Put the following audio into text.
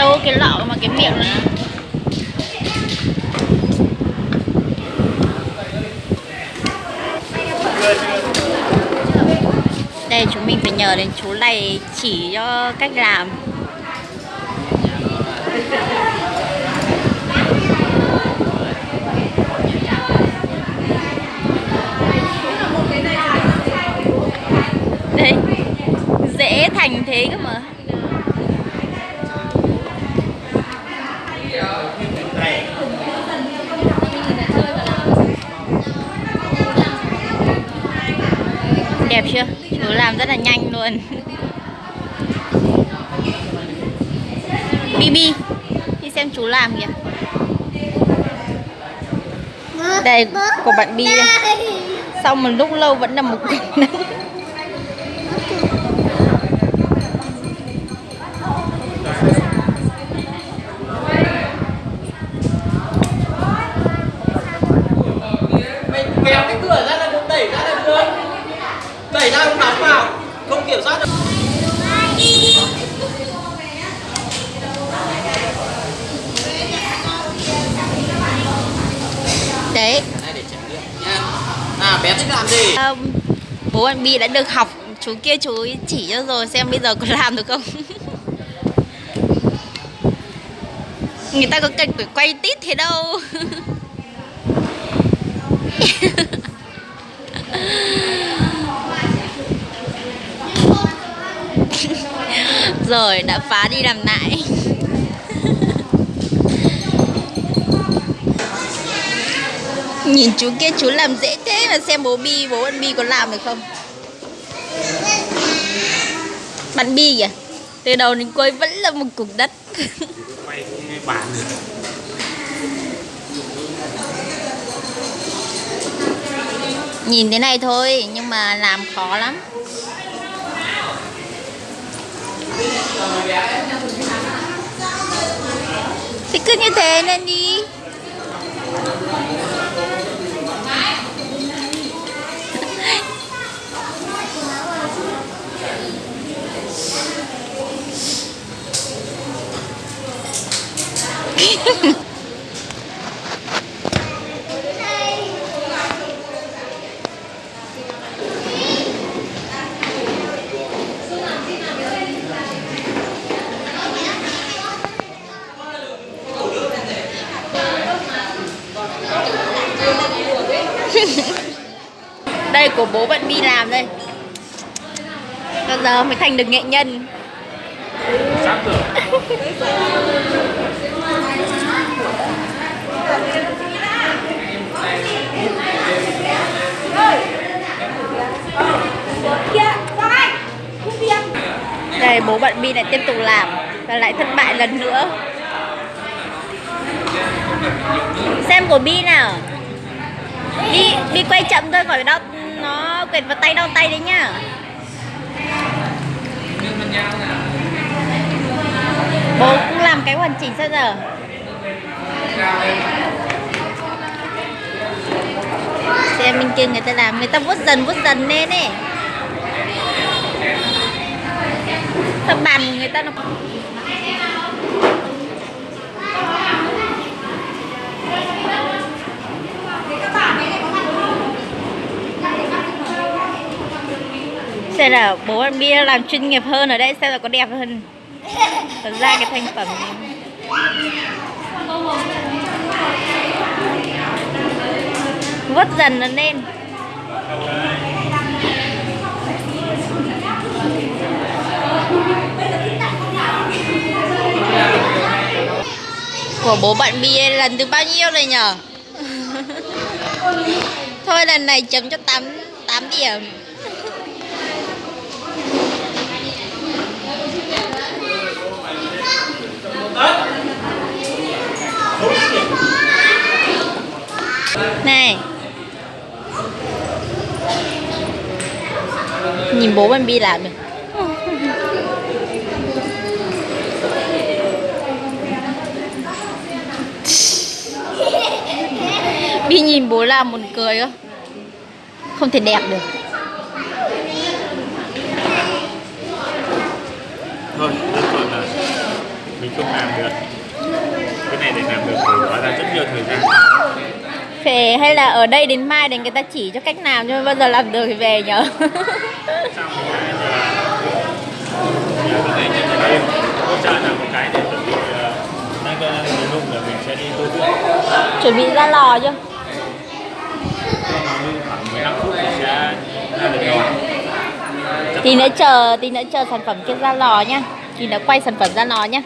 đâu cái lọ mà cái miệng này đây, chúng mình phải nhờ đến chú này chỉ cho cách làm. Đây, dễ thành thế cơ mà. Đẹp chưa? Chú làm rất là nhanh luôn. Bibi đi xem chú làm kìa. Đây, của bạn Bi đây. Sau một lúc lâu vẫn là một cục mình kéo cái cửa ra là được đẩy ra là được đẩy ra không nóng vào không kiểm soát được đấy đây để trải nghiệm nha bé thích làm gì? À, bố bạn Bi đã được học chú kia chú chỉ cho rồi xem bây giờ có làm được không? Người ta có cần phải quay tít thế đâu. Rồi đã phá đi làm lại nhìn chú kia, chú làm dễ thế mà xem bố bi, bố bạn bi có làm được không? Bạn bi kìa, từ đầu đến cuối vẫn là một cục đất. Quay bản được nhìn thế này thôi, nhưng mà làm khó lắm. Thì cứ như thế nên đi. đây của bố bạn đi làm đây. Bây giờ mới thành được nghệ nhân bi lại tiếp tục làm và lại thất bại lần nữa. Xem của bi nào. Bi bi quay chậm thôi, khỏi đau, nó quệt vào tay, đau tay đấy nhá. Bố cũng làm cái hoàn chỉnh sao giờ? Xem bên kia người ta làm, người ta vuốt dần vuốt dần lên ấy. Sao bàn của người ta nó Xem là bố anh Bia làm chuyên nghiệp hơn ở đây, xem là có đẹp hơn. Thật ra cái thành phẩm này Vớt dần nó lên. Của bố bạn Bia lần thứ bao nhiêu rồi nhở? Thôi lần này chấm cho 8, 8 điểm. Này. Nhìn bố bạn Bi làm được Bi nhìn bố làm buồn cười quá Không thể đẹp được. Thôi được rồi là mình không làm được. Cái này để làm được thì hóa ra rất nhiều thời gian. Phải hay là ở đây đến mai để người ta chỉ cho cách làm cho bao giờ làm được thì về một cái để chuẩn bị ờ, đang cái mình nung là mình sẽ đi tô tượng Chuẩn bị ra lò chưa? cho nó nung khoảng 15 phút thì sẽ ra được rồi. Tí nữa chờ, tí nữa chờ sản phẩm kia ra lò nhá. Tí nữa quay sản phẩm ra lò nhá.